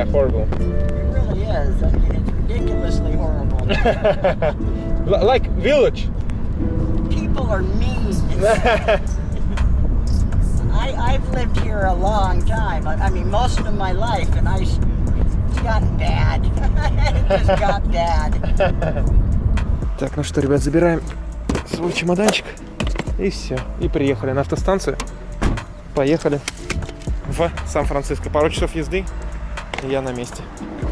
Yeah, horrible. It really is. I mean, it's ridiculously horrible. Like village. People are mean. I, I've lived here a long time. I, I mean, most of my life, and I, it's gotten bad. it just got bad. Так, ну что, ребят, забираем свой чемоданчик. И все. И приехали на автостанцию. Поехали в Сан-Франциско. Пару часов езды, я на месте.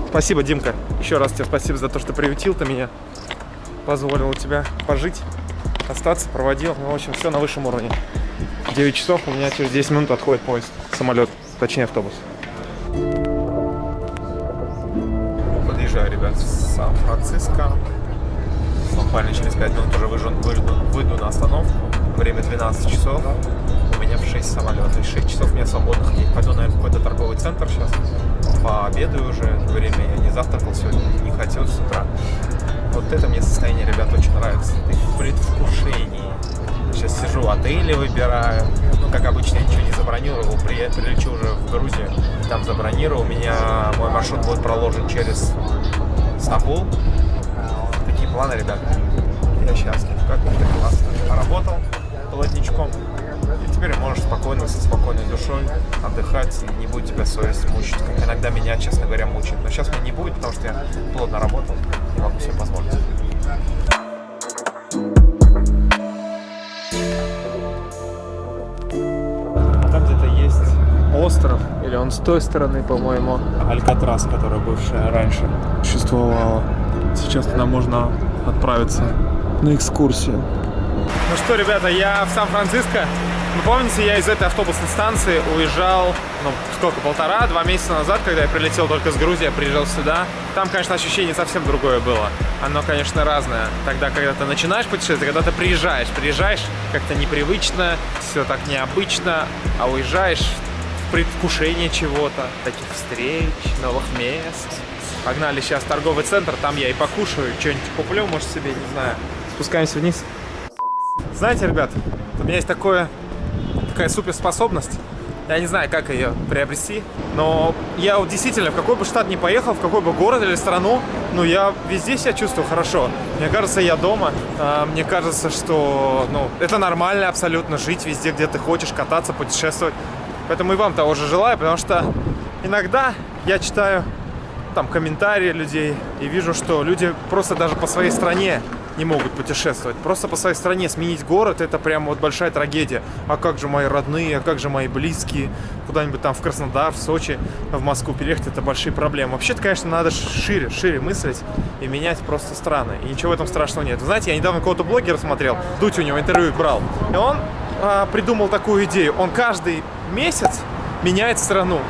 Спасибо, Димка. Еще раз тебе спасибо за то, что приютил ты меня. Позволил у тебя пожить, остаться, проводил. Ну, в общем, все на высшем уровне. 9 часов, у меня через 10 минут отходит поезд, самолет, точнее автобус. Подъезжаю, ребят, в Сан-Франциско. Буквально через 5 минут уже выжу, выйду, выйду на остановку. Время 12 часов. У меня в 6 самолет. И 6 часов мне свободных есть. Пойду, наверное, в какой-то торговый центр сейчас. Пообедаю уже. Время я не завтракал сегодня, не хотел с утра. Вот это мне состояние, ребят, очень нравится. Ты в предвкушении. Сейчас сижу, отели выбираю. Ну, как обычно, я ничего не забронировал. При- Прилечу уже в Грузию, там забронировал. У меня мой маршрут будет проложен через Стамбул. Такие планы, ребят. Я счастлив. Как это классно. Поработал плотничком. И теперь можешь спокойно, со спокойной душой отдыхать, не будет тебя совесть мучить, иногда меня, честно говоря, мучает. Но сейчас меня не будет, потому что я плотно работал и могу себе позволить. А там где-то есть остров, или он с той стороны, по-моему, Алькатрас, которая бывшая раньше существовала. Сейчас туда можно отправиться на экскурсию. Ну что, ребята, я в Сан-Франциско. Вы помните, я из этой автобусной станции уезжал, ну, сколько, полтора-два месяца назад, когда я прилетел только с Грузии, приезжал сюда. Там, конечно, ощущение совсем другое было. Оно, конечно, разное. Тогда, когда ты начинаешь путешествовать, когда ты приезжаешь, приезжаешь как-то непривычно, все так необычно, а уезжаешь в предвкушение чего-то, таких встреч, новых мест. Погнали сейчас в торговый центр, там я и покушаю, что-нибудь куплю, может, себе, не знаю. Спускаемся вниз. Знаете, ребят, у меня есть такое, такая суперспособность. Я не знаю, как ее приобрести, но я вот действительно, в какой бы штат ни поехал, в какой бы город или страну, ну, я везде себя чувствую хорошо. Мне кажется, я дома. А, Мне кажется, что, ну, это нормально абсолютно жить везде, где ты хочешь, кататься, путешествовать. Поэтому и вам того же желаю, потому что иногда я читаю там комментарии людей и вижу, что люди просто даже по своей стране не могут путешествовать. Просто по своей стране сменить город это прям вот большая трагедия. А как же мои родные, а как же мои близкие? Куда-нибудь там в Краснодар, в Сочи, в Москву переехать это большие проблемы. Вообще-то, конечно, надо шире, шире мыслить и менять просто страны. И ничего в этом страшного нет. Вы знаете, я недавно какого-то блогера смотрел, Дудь у него интервью брал, и он а, придумал такую идею. Он каждый месяц меняет страну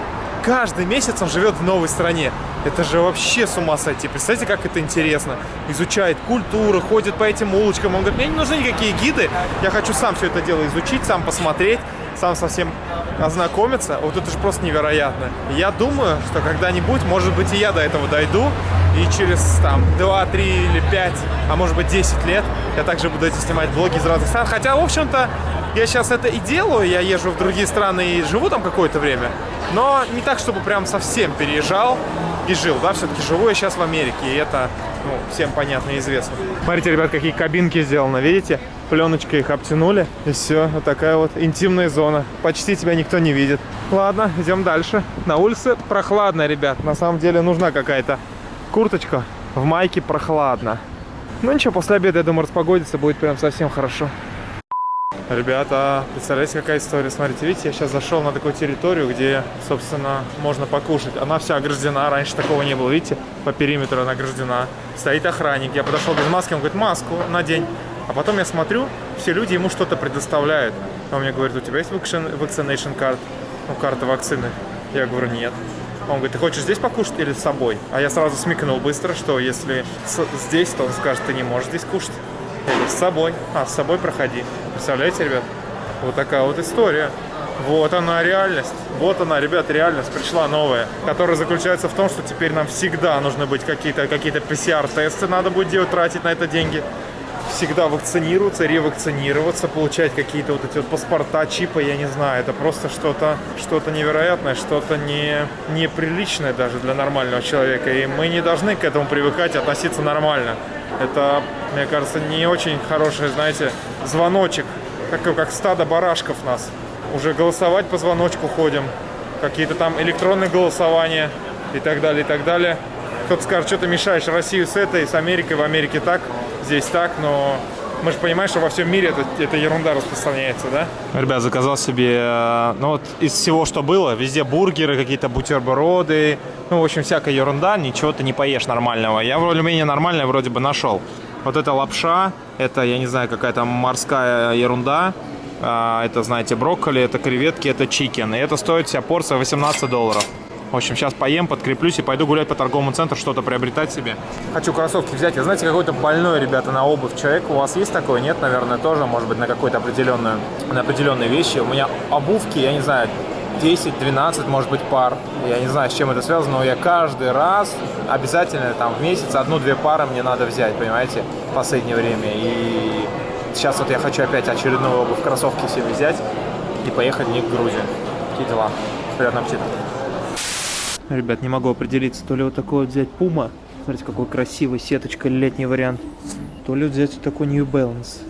каждый месяц он живет в новой стране. Это же вообще с ума сойти. Представьте, как это интересно. Изучает культуру, ходит по этим улочкам. Он говорит, мне не нужны никакие гиды. Я хочу сам все это дело изучить, сам посмотреть, сам со всем ознакомиться. Вот это же просто невероятно. Я думаю, что когда-нибудь, может быть, и я до этого дойду. И через там 2, 3 или 5, а может быть 10 лет я также буду эти снимать блоги из разных стран. Хотя, в общем-то, я сейчас это и делаю. Я езжу в другие страны и живу там какое-то время. Но не так, чтобы прям совсем переезжал и жил, да, все-таки живу я сейчас в Америке, и это, ну, всем понятно и известно. Смотрите, ребят, какие кабинки сделаны, видите? Пленочкой их обтянули, и все, вот такая вот интимная зона. Почти тебя никто не видит. Ладно, идем дальше. На улице прохладно, ребят, на самом деле нужна какая-то курточка, в майке прохладно. Ну ничего, после обеда, я думаю, распогодится, будет прям совсем хорошо. Ребята, представляете, какая история? Смотрите, видите, я сейчас зашел на такую территорию, где, собственно, можно покушать. Она вся ограждена, раньше такого не было, видите? По периметру она ограждена. Стоит охранник, я подошел без маски, он говорит, маску надень. А потом я смотрю, все люди ему что-то предоставляют. Он мне говорит, у тебя есть vaccination card? Ну, карта вакцины. Я говорю, нет. Он говорит, ты хочешь здесь покушать или с собой? А я сразу смекнул быстро, что если здесь, то он скажет, ты не можешь здесь кушать. С собой. А, с собой проходи. Представляете, ребят? Вот такая вот история. Вот она реальность. Вот она, ребят, реальность пришла новая, которая заключается в том, что теперь нам всегда нужны быть какие-то какие PCR-тесты, надо будет делать, тратить на это деньги. всегда вакцинируться, ревакцинироваться, получать какие-то вот эти вот паспорта, чипы, я не знаю. Это просто что-то что, -то, невероятное, что-то не, неприличное даже для нормального человека. И мы не должны к этому привыкать, относиться нормально. Это, мне кажется, не очень хороший, знаете, звоночек, как, как стадо барашков нас. Уже голосовать по звоночку ходим, какие-то там электронные голосования и так далее, и так далее. Кто-то скажет, что ты мешаешь Россию с этой, с Америкой, в Америке так, здесь так, но мы же понимаем, что во всем мире это, это ерунда распространяется, да? Ребят, заказал себе, э, ну вот из всего, что было, везде бургеры, какие-то бутерброды, ну, в общем, всякая ерунда, ничего ты не поешь нормального. Я более-менее нормальное вроде бы нашел. Вот это лапша, это, я не знаю, какая-то морская ерунда, а, это, знаете, брокколи, это креветки, это чикен, и это стоит вся порция 18 долларов. В общем, сейчас поем, подкреплюсь и пойду гулять по торговому центру, что-то приобретать себе. Хочу кроссовки взять. Я знаете, какой-то больной, ребята, на обувь человек. У вас есть такое? Нет, наверное, тоже, может быть, на какую-то определенную, на определенные вещи. У меня обувки, я не знаю, 10-12, может быть, пар. Я не знаю, с чем это связано, но я каждый раз обязательно там в месяц одну-две пары мне надо взять, понимаете, в последнее время. И сейчас вот я хочу опять очередную обувь, кроссовки себе взять и поехать в них в Грузию. Какие дела? Приятного аппетита. Ребят, не могу определиться, то ли вот такой вот взять Puma, смотрите, какой красивый, сеточка, летний вариант, то ли взять вот такой New Balance.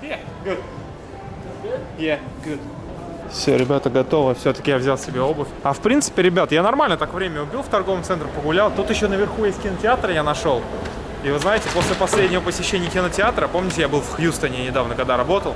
Yeah, good. Yeah, good. Все, ребята, готово. Все-таки я взял себе обувь. А в принципе, ребят, я нормально так время убил в торговом центре, погулял. Тут еще наверху есть кинотеатр, я нашел. И вы знаете, после последнего посещения кинотеатра, помните, я был в Хьюстоне недавно, когда работал,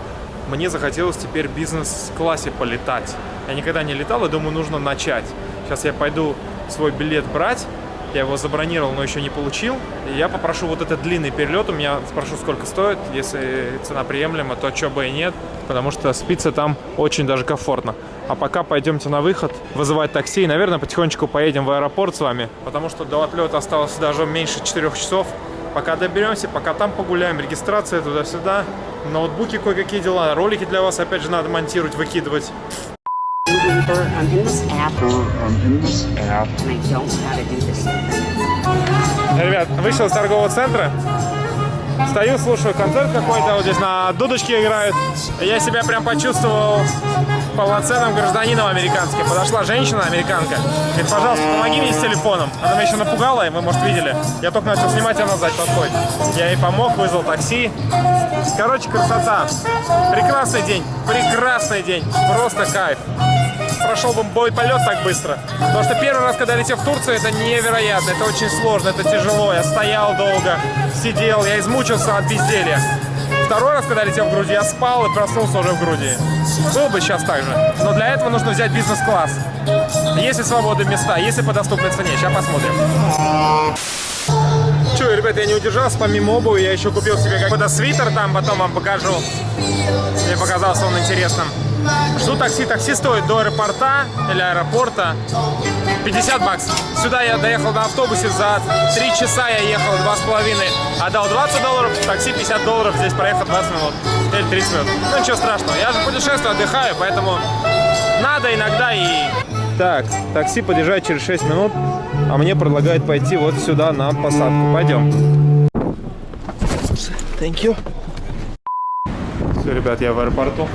мне захотелось теперь бизнес-классе полетать. Я никогда не летал и думаю, нужно начать. Сейчас я пойду свой билет брать. Я его забронировал, но еще не получил. И я попрошу вот этот длинный перелет. У меня спрошу, сколько стоит. Если цена приемлема, то что бы и нет. Потому что спится там очень даже комфортно. А пока пойдемте на выход, вызывать такси. И, наверное, потихонечку поедем в аэропорт с вами. Потому что до отлета осталось даже меньше 4 часов. Пока доберемся, пока там погуляем, регистрация туда-сюда, ноутбуки кое-какие дела, ролики для вас опять же надо монтировать, выкидывать. Ребят, вышел из торгового центра, Стою, слушаю концерт какой-то, вот здесь на дудочке играют. Я себя прям почувствовал полноценным гражданином американским. Подошла женщина, американка, говорит, пожалуйста, помоги мне с телефоном. Она меня еще напугала, и вы, может, видели. Я только начал снимать, она сзади подходит. Я ей помог, вызвал такси. Короче, красота. Прекрасный день, прекрасный день, просто кайф прошел бы бой полет так быстро. Потому что первый раз, когда летел в Турцию, это невероятно, это очень сложно, это тяжело. Я стоял долго, сидел, я измучился от безделья. Второй раз, когда летел в Грузию, я спал и проснулся уже в Грузии. Был бы сейчас так же. Но для этого нужно взять бизнес-класс. Есть ли свободные места, есть ли по доступной цене. Сейчас посмотрим. Че, ребят, я не удержался, помимо обуви я еще купил себе какой-то свитер там, потом вам покажу. Мне показался он интересным. Жду такси. Такси стоит до аэропорта или аэропорта 50 баксов. Сюда я доехал на автобусе за 3 часа, я ехал 2,5. Отдал 20 долларов, такси 50 долларов, здесь проехал 20 минут или 30 минут. Ну ничего страшного, я же путешествую, отдыхаю, поэтому надо иногда и... Так, такси подъезжает через 6 минут, а мне предлагают пойти вот сюда на посадку. Пойдем. Thank you. Все, ребят, я в аэропорту.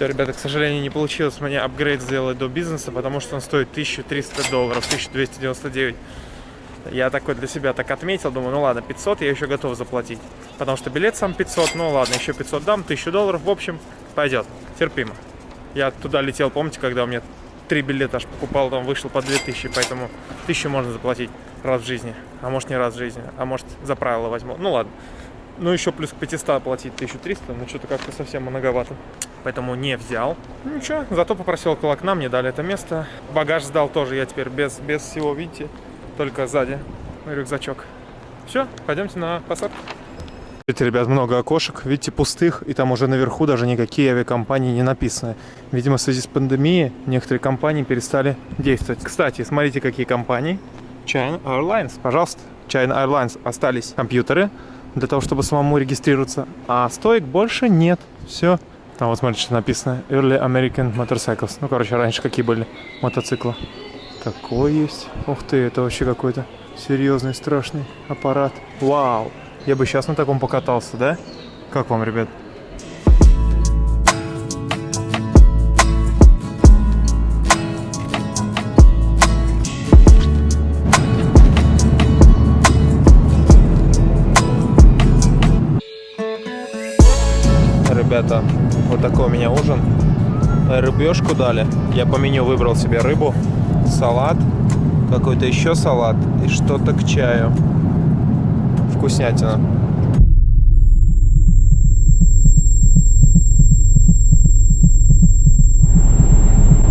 Все, ребята, к сожалению, не получилось мне апгрейд сделать до бизнеса, потому что он стоит 1300 долларов, 1299. Я такой для себя так отметил, думаю, ну ладно, 500 я еще готов заплатить. Потому что билет сам 500, ну ладно, еще 500 дам, 1000 долларов, в общем, пойдет, терпимо. Я туда летел, помните, когда у меня три билета аж покупал, там вышел по 2000, поэтому 1000 можно заплатить раз в жизни, а может не раз в жизни, а может за правило возьму. Ну ладно. Ну еще плюс к 500 платить 1300, ну что-то как-то совсем многовато поэтому не взял. Ну ничего, зато попросил около окна, мне дали это место. Багаж сдал тоже я теперь без, без всего, видите, только сзади рюкзачок. Все, пойдемте на посадку. Видите, ребят, много окошек, видите, пустых, и там уже наверху даже никакие авиакомпании не написаны. Видимо, в связи с пандемией некоторые компании перестали действовать. Кстати, смотрите, какие компании. China Airlines, пожалуйста. China Airlines остались компьютеры для того, чтобы самому регистрироваться, а стоек больше нет. Все. Там вот смотрите, что написано Early American Motorcycles. Ну, короче, раньше какие были мотоциклы. Такой есть. Ух ты, это вообще какой-то серьезный, страшный аппарат. Вау! Я бы сейчас на таком покатался, да? Как вам, ребят? Рыбешку дали. Я по меню выбрал себе рыбу, салат, какой-то еще салат и что-то к чаю. Вкуснятина.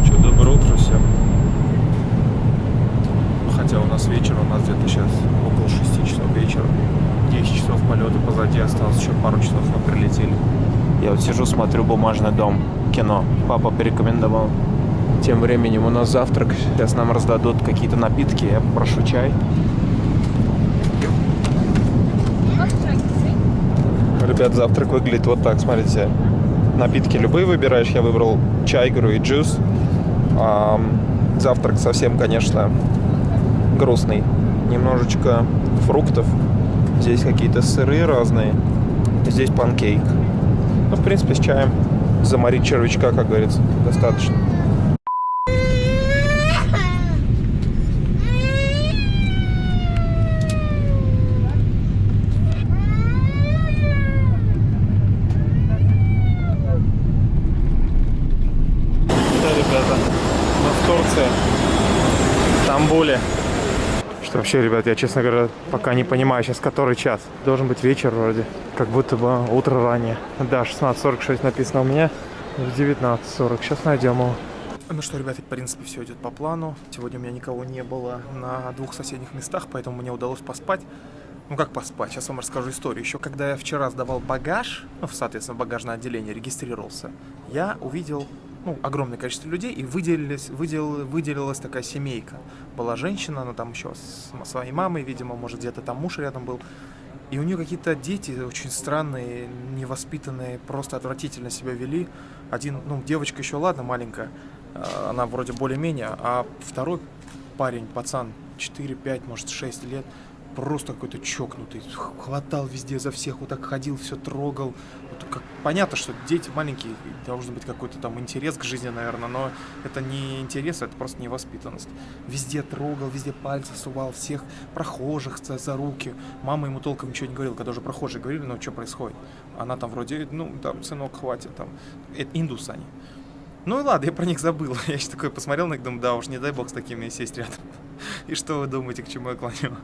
Что, доброе утро всем. Хотя у нас вечер, у нас где-то сейчас около 6 часов вечера. 10 часов полета позади осталось, еще пару часов мы прилетели. Я вот сижу, смотрю «Бумажный дом», кино. Папа порекомендовал. Тем временем у нас завтрак. Сейчас нам раздадут какие-то напитки. Я попрошу чай. Ребят, завтрак выглядит вот так, смотрите. Напитки любые выбираешь. Я выбрал чай, говорю, и джус. А, завтрак совсем, конечно, грустный. Немножечко фруктов. Здесь какие-то сыры разные. Здесь панкейк. Ну, в принципе, с чаем заморить червячка, как говорится, достаточно. Да, ребята, мы в Турции, в Стамбуле. Что вообще, ребят, я, честно говоря, пока не понимаю сейчас, который час. Должен быть вечер вроде, как будто бы утро ранее. Да, 16.46 написано у меня, в 19.40. Сейчас найдем его. Ну что, ребята, в принципе, все идет по плану. Сегодня у меня никого не было на двух соседних местах, поэтому мне удалось поспать. Ну как поспать? Сейчас вам расскажу историю. Еще когда я вчера сдавал багаж, ну, соответственно, в багажное отделение регистрировался, я увидел ну, огромное количество людей, и выделились, выдел, выделилась такая семейка. Была женщина, она там еще с своей мамой, видимо, может, где-то там муж рядом был. И у нее какие-то дети очень странные, невоспитанные, просто отвратительно себя вели. Один, ну, девочка еще, ладно, маленькая, а, она вроде более-менее, а второй парень, пацан, 4-5, может, 6 лет, просто какой-то чокнутый, хватал везде за всех, вот так ходил, все трогал. Вот как, понятно, что дети маленькие, должен быть какой-то там интерес к жизни, наверное, но это не интерес, это просто невоспитанность. Везде трогал, везде пальцы сувал, всех прохожих за, за руки. Мама ему толком ничего не говорила, когда уже прохожие говорили, ну что происходит. Она там вроде, ну там, сынок, хватит, там, это индус они. Ну и ладно, я про них забыл. Я еще такой посмотрел на них, думаю, да уж не дай бог с такими сесть рядом. И что вы думаете, к чему я клоню?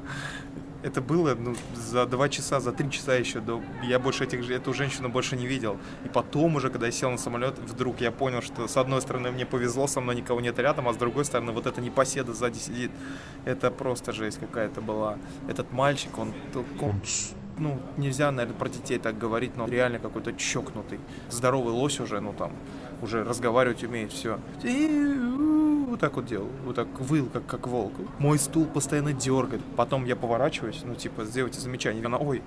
Это было ну, за два часа, за три часа еще до... Я больше этих, эту женщину больше не видел. И потом уже, когда я сел на самолет, вдруг я понял, что с одной стороны мне повезло, со мной никого нет рядом, а с другой стороны вот эта непоседа сзади сидит. Это просто жесть какая-то была. Этот мальчик, он... он ну, нельзя, наверное, про детей так говорить, но реально какой-то чокнутый. Здоровый лось уже, ну там, уже разговаривать умеет, все. Вот так вот делал, вот так выл, как, как волк. Мой стул постоянно дергает. Потом я поворачиваюсь, ну, типа, сделайте замечание. Она, ой,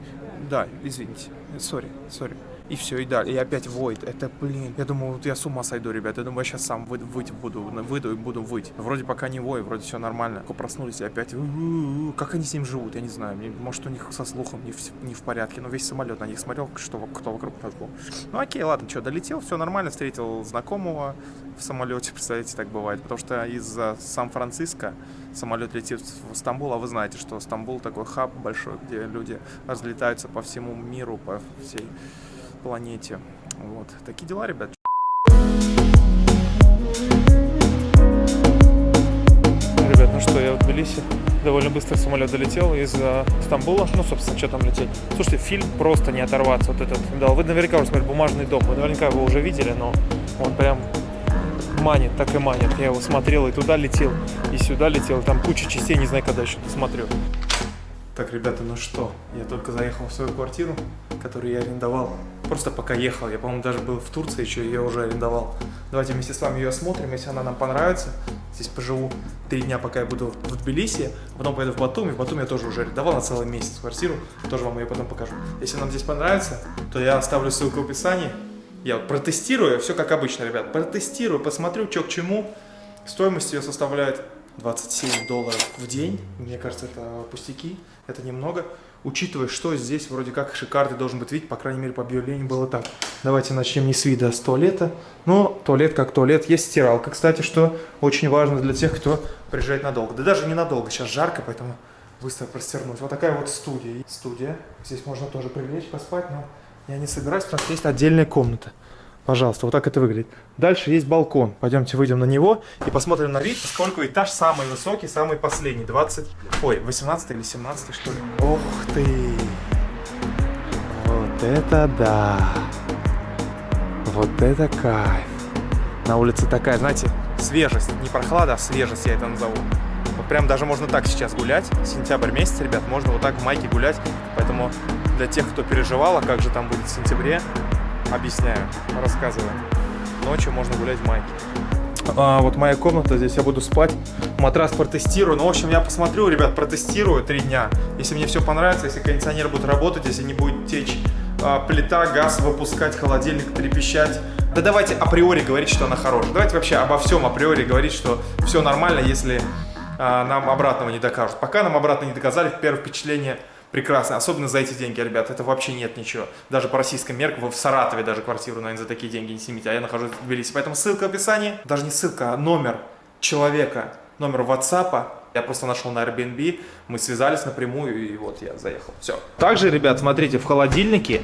да, извините, сори, сори и все, и далее. И опять воет. Это, блин, я думаю, вот я с ума сойду, ребят. Я думаю, я сейчас сам вы, выть буду, выйду и буду выть. Вроде пока не вой, вроде все нормально. Только проснулись и опять, как они с ним живут, я не знаю. Может, у них со слухом не в, не в порядке, но весь самолет на них смотрел, что кто вокруг был. Ну окей, ладно, что, долетел, все нормально, встретил знакомого в самолете, представляете, так бывает. Потому что из Сан-Франциско самолет летит в Стамбул, а вы знаете, что Стамбул такой хаб большой, где люди разлетаются по всему миру, по всей планете. Вот. Такие дела, ребят. Ребят, ну что, я в Тбилиси. Довольно быстро самолет долетел из э, Стамбула. Ну, собственно, что там лететь. Слушайте, фильм просто не оторваться. Вот этот, да, вы наверняка уже смотрели «Бумажный дом». Вы наверняка его уже видели, но он прям манит, так и манит. Я его смотрел и туда летел, и сюда летел. Там куча частей, не знаю, когда еще досмотрю. Так, ребята, ну что, я только заехал в свою квартиру, которую я арендовал. Просто пока ехал, я, по-моему, даже был в Турции, еще ее уже арендовал. Давайте вместе с вами ее осмотрим, если она нам понравится. Здесь поживу три дня, пока я буду в Тбилиси, потом поеду в Батуми. В Батуми я тоже уже арендовал на целый месяц квартиру, тоже вам ее потом покажу. Если нам здесь понравится, то я оставлю ссылку в описании. Я протестирую, все как обычно, ребят, протестирую, посмотрю, что к чему. Стоимость ее составляет 27 долларов в день. Мне кажется, это пустяки, это немного. Учитывая, что здесь вроде как шикарный должен быть вид, по крайней мере, по объявлению было так. Давайте начнем не с вида, а с туалета. Но туалет как туалет. Есть стиралка, кстати, что очень важно для тех, кто приезжает надолго. Да даже ненадолго, сейчас жарко, поэтому быстро простернуть. Вот такая вот студия. Студия. Здесь можно тоже привлечь, поспать, но я не собираюсь, потому что есть отдельная комната. Пожалуйста, вот так это выглядит. Дальше есть балкон. Пойдемте выйдем на него и посмотрим на вид, поскольку этаж самый высокий, самый последний. 20, ой, 18 или 17 что ли. Ох ты! Вот это да! Вот это кайф! На улице такая, знаете, свежесть. Не прохлада, а свежесть я это назову. Вот прям даже можно так сейчас гулять. Сентябрь месяц, ребят, можно вот так в майке гулять. Поэтому для тех, кто переживал, а как же там будет в сентябре, Объясняю, рассказываю. Ночью можно гулять в майке. А, вот моя комната, здесь я буду спать. Матрас протестирую. Ну, в общем, я посмотрю, ребят, протестирую три дня. Если мне все понравится, если кондиционер будет работать, если не будет течь а, плита, газ выпускать, холодильник трепещать. Да давайте априори говорить, что она хорошая. Давайте вообще обо всем априори говорить, что все нормально, если а, нам обратного не докажут. Пока нам обратно не доказали, первое впечатление – прекрасно, особенно за эти деньги, ребят, это вообще нет ничего. Даже по российским меркам, вы в Саратове даже квартиру, наверное, за такие деньги не снимете, а я нахожусь в Тбилиси. Поэтому ссылка в описании, даже не ссылка, а номер человека, номер WhatsApp, я просто нашел на Airbnb, мы связались напрямую, и вот я заехал. Все. Также, ребят, смотрите, в холодильнике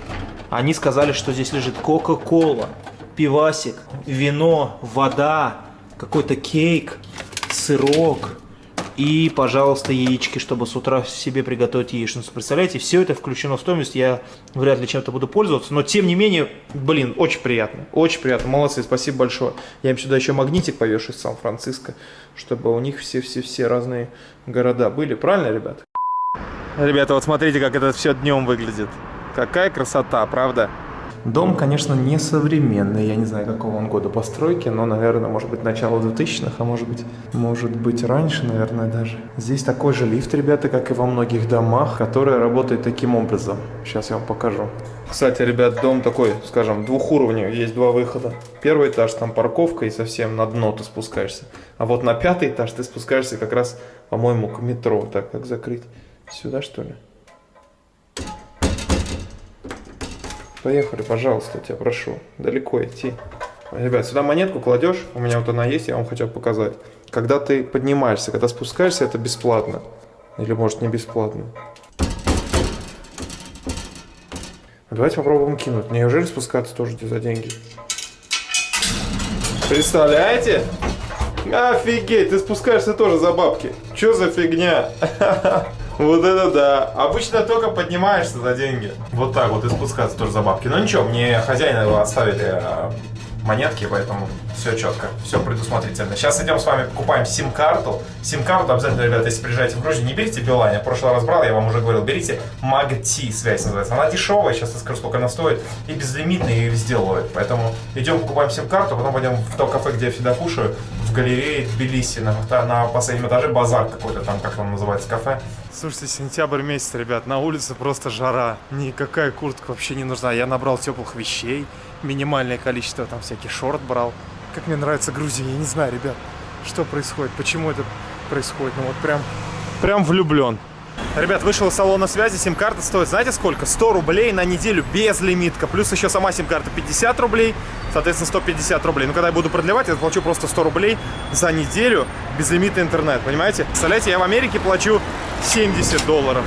они сказали, что здесь лежит Кока-Кола, пивасик, вино, вода, какой-то кейк, сырок, и, пожалуйста, яички, чтобы с утра себе приготовить яичницу. Представляете, все это включено в стоимость. Я вряд ли чем-то буду пользоваться. Но, тем не менее, блин, очень приятно. Очень приятно. Молодцы, спасибо большое. Я им сюда еще магнитик повешу из Сан-Франциско, чтобы у них все-все-все разные города были. Правильно, ребят? Ребята, вот смотрите, как это все днем выглядит. Какая красота, правда? Дом, конечно, не современный, я не знаю, какого он года постройки, но, наверное, может быть, начало 2000-х, а может быть, может быть, раньше, наверное, даже. Здесь такой же лифт, ребята, как и во многих домах, который работает таким образом. Сейчас я вам покажу. Кстати, ребят, дом такой, скажем, двухуровневый, есть два выхода. Первый этаж, там парковка и совсем на дно ты спускаешься. А вот на пятый этаж ты спускаешься как раз, по-моему, к метро. Так, как закрыть? Сюда, что ли? Поехали, пожалуйста, тебя прошу. Далеко идти. Ребят, сюда монетку кладешь, у меня вот она есть, я вам хочу показать. Когда ты поднимаешься, когда спускаешься, это бесплатно. Или может не бесплатно. Давайте попробуем кинуть. Неужели спускаться тоже за деньги? Представляете? Офигеть, ты спускаешься тоже за бабки. Чё за фигня? Вот это да. Обычно только поднимаешься за деньги. Вот так вот и спускаться тоже за бабки. Но ничего, мне хозяин оставили э, монетки, поэтому все четко, все предусмотрительно. Сейчас идем с вами покупаем сим-карту. Сим-карту обязательно, ребята, если приезжаете в Грузию, не берите Билайн. Я в прошлый раз брал, я вам уже говорил, берите Магти связь называется. Она дешевая, сейчас я скажу, сколько она стоит, и безлимитная, и везде ловит. Поэтому идем покупаем сим-карту, потом пойдем в то кафе, где я всегда кушаю, галерее Тбилиси, на, на последнем этаже базар какой-то там, как он называется, кафе. Слушайте, сентябрь месяц, ребят, на улице просто жара. Никакая куртка вообще не нужна. Я набрал теплых вещей, минимальное количество, там всяких шорт брал. Как мне нравится Грузия, я не знаю, ребят, что происходит, почему это происходит. Ну вот прям, прям влюблен. Ребят, вышел из салона связи, сим-карта стоит, знаете сколько? 100 рублей на неделю без лимитка. Плюс еще сама сим-карта 50 рублей, соответственно 150 рублей. Но когда я буду продлевать, я плачу просто 100 рублей за неделю безлимитный интернет, понимаете? Представляете, я в Америке плачу 70 долларов.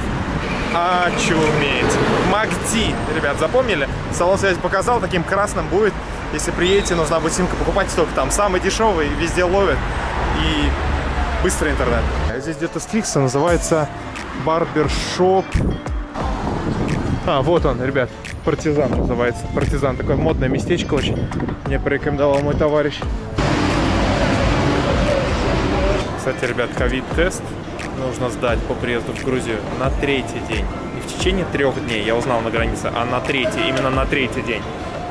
Очуметь. МакДи, ребят, запомнили? Салон связи показал, таким красным будет. Если приедете, нужна будет симка, покупайте только там. Самый дешевый, везде ловит. И быстрый интернет. Здесь где-то стрикса, называется барбершоп. А, вот он, ребят, партизан называется. Партизан, такое модное местечко очень. Мне порекомендовал мой товарищ. Кстати, ребят, ковид-тест нужно сдать по приезду в Грузию на третий день. Не в течение трех дней, я узнал на границе, а на третий, именно на третий день.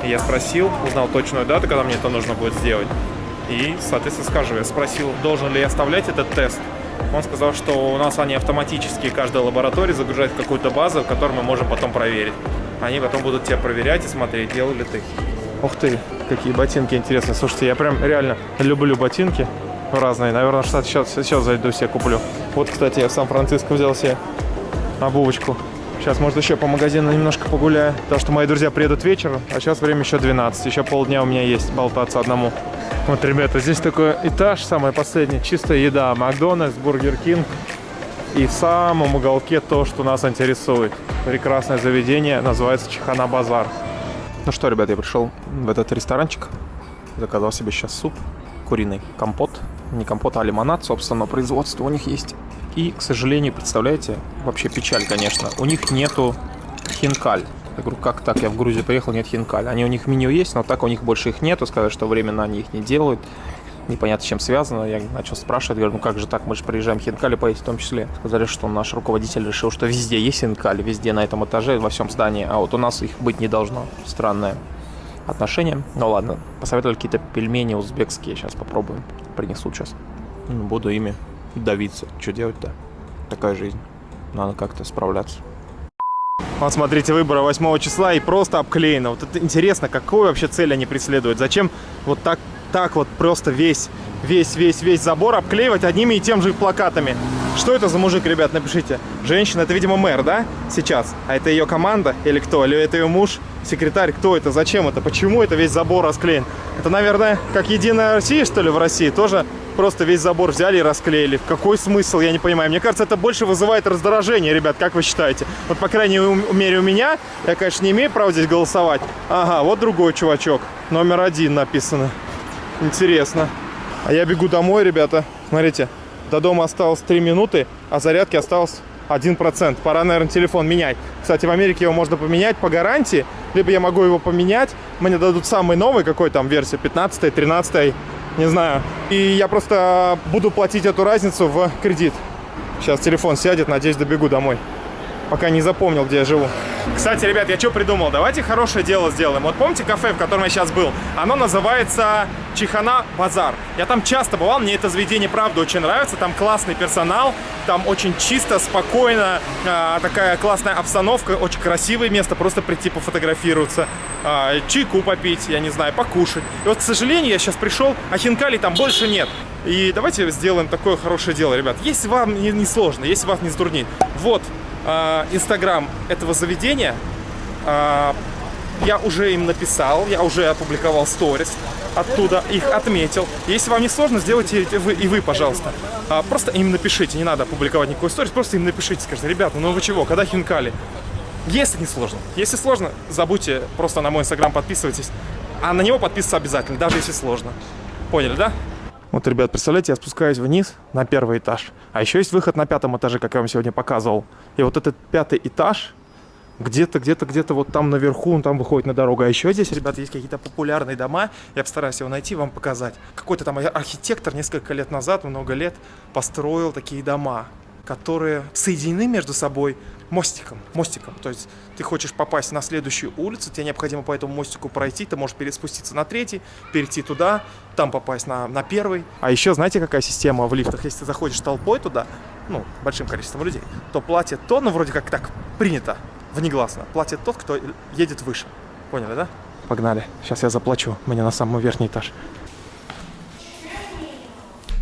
я спросил, узнал точную дату, когда мне это нужно будет сделать. И, соответственно, скажу, я спросил, должен ли я оставлять этот тест он сказал, что у нас они автоматически, каждая лаборатория загружает какую-то базу, которую мы можем потом проверить. Они потом будут тебя проверять и смотреть, делал ли ты. Ух ты, какие ботинки интересные. Слушайте, я прям реально люблю ботинки. разные. Наверное, что сейчас, сейчас зайду себе куплю. Вот, кстати, я в Сан-Франциско взял себе обувочку. Сейчас, может, еще по магазину немножко погуляю. Потому что мои друзья приедут вечером, а сейчас время еще 12. Еще полдня у меня есть болтаться одному. Вот, ребята, здесь такой этаж, самый последний, чистая еда. Макдональдс, Burger King. И в самом уголке то, что нас интересует. Прекрасное заведение, называется Чихана Базар. Ну что, ребята, я пришел в этот ресторанчик. Заказал себе сейчас суп, куриный компот. Не компот, а лимонад, собственно, производство у них есть. И, к сожалению, представляете, вообще печаль, конечно, у них нету хинкаль. Я говорю, как так, я в Грузию приехал, нет хинкаль. Они у них меню есть, но так у них больше их нету. Сказали, что временно они их не делают. Непонятно, чем связано. Я начал спрашивать, говорю, ну как же так, мы же приезжаем хинкали поесть в том числе. Сказали, что наш руководитель решил, что везде есть хинкали, везде на этом этаже, во всем здании, а вот у нас их быть не должно. Странное отношение. Ну ладно, посоветовали какие-то пельмени узбекские, сейчас попробуем. Принесут сейчас. Буду ими давиться. Что делать-то? Такая жизнь. Надо как-то справляться. Вот смотрите, выбора 8 числа и просто обклеено. Вот это интересно, какую вообще цель они преследуют? Зачем вот так, так вот просто весь, весь, весь, весь забор обклеивать одними и тем же плакатами? Что это за мужик, ребят, напишите. Женщина, это, видимо, мэр, да, сейчас? А это ее команда или кто? Или это ее муж, секретарь? Кто это? Зачем это? Почему это весь забор расклеен? Это, наверное, как Единая Россия, что ли, в России? Тоже просто весь забор взяли и расклеили. Какой смысл, я не понимаю. Мне кажется, это больше вызывает раздражение, ребят, как вы считаете? Вот, по крайней мере, у меня, я, конечно, не имею права здесь голосовать. Ага, вот другой чувачок, номер один написано. Интересно. А я бегу домой, ребята. Смотрите, до дома осталось 3 минуты, а зарядки осталось 1%. Пора, наверное, телефон менять. Кстати, в Америке его можно поменять по гарантии, либо я могу его поменять. Мне дадут самый новый, какой там версия, 15 13 не знаю. И я просто буду платить эту разницу в кредит. Сейчас телефон сядет, надеюсь, добегу домой. Пока не запомнил, где я живу. Кстати, ребят, я что придумал? Давайте хорошее дело сделаем. Вот помните кафе, в котором я сейчас был? Оно называется Чихана Базар. Я там часто бывал, мне это заведение правда очень нравится. Там классный персонал, там очень чисто, спокойно, э, такая классная обстановка, очень красивое место, просто прийти пофотографироваться, э, чайку попить, я не знаю, покушать. И вот, к сожалению, я сейчас пришел, а хинкали там больше нет. И давайте сделаем такое хорошее дело, ребят. Если вам не, не сложно, если вас не затруднит. Вот, инстаграм этого заведения. А, я уже им написал, я уже опубликовал сторис, оттуда их отметил. Если вам не сложно, сделайте это вы, и вы, пожалуйста. А, просто им напишите, не надо опубликовать никакой сторис, просто им напишите, скажите, ребята, ну вы чего, когда хинкали? Если не сложно. Если сложно, забудьте, просто на мой инстаграм подписывайтесь. А на него подписываться обязательно, даже если сложно. Поняли, да? Вот, ребят, представляете, я спускаюсь вниз на первый этаж. А еще есть выход на пятом этаже, как я вам сегодня показывал. И вот этот пятый этаж где-то, где-то, где-то вот там наверху, он там выходит на дорогу. А еще здесь, ребят, есть какие-то популярные дома. Я постараюсь его найти, вам показать. Какой-то там архитектор несколько лет назад, много лет, построил такие дома которые соединены между собой мостиком. Мостиком. То есть ты хочешь попасть на следующую улицу, тебе необходимо по этому мостику пройти, ты можешь переспуститься на третий, перейти туда, там попасть на, на первый. А еще знаете, какая система в лифтах? Если ты заходишь толпой туда, ну, большим количеством людей, то платит то, ну, вроде как так принято, внегласно, платит тот, кто едет выше. Поняли, да? Погнали. Сейчас я заплачу. Мне на самый верхний этаж.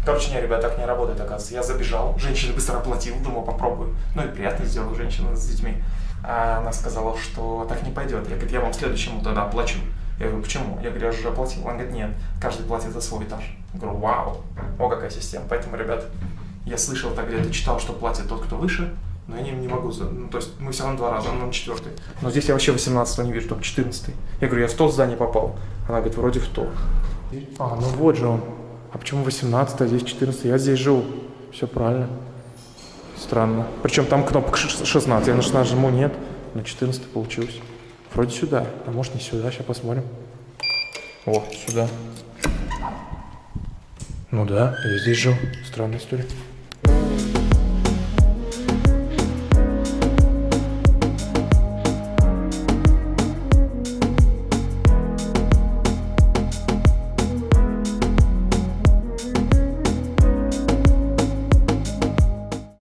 Короче, не, ребят, так не работает, оказывается. Я забежал, женщина быстро оплатила, думал, попробую. Ну и приятно сделал женщина с детьми. А она сказала, что так не пойдет. Я говорю, я вам следующему тогда оплачу. Я говорю, почему? Я говорю, я же уже оплатил. Она говорит, нет, каждый платит за свой этаж. Я говорю, вау, о какая система. Поэтому, ребят, я слышал так где-то, читал, что платит тот, кто выше, но я не, не могу, ну, то есть мы все равно два раза, он на четвертый. Но здесь я вообще 18 не вижу, только 14 Я говорю, я в то здание попал. Она говорит, вроде в то. А, ну вот же он. А почему 18, а здесь 14? Я здесь живу. Все правильно. Странно. Причем там кнопка 16. Я на 16 жму, нет. На 14 получилось. Вроде сюда. А может не сюда. Сейчас посмотрим. О, сюда. Ну да, я здесь жил. Странная история.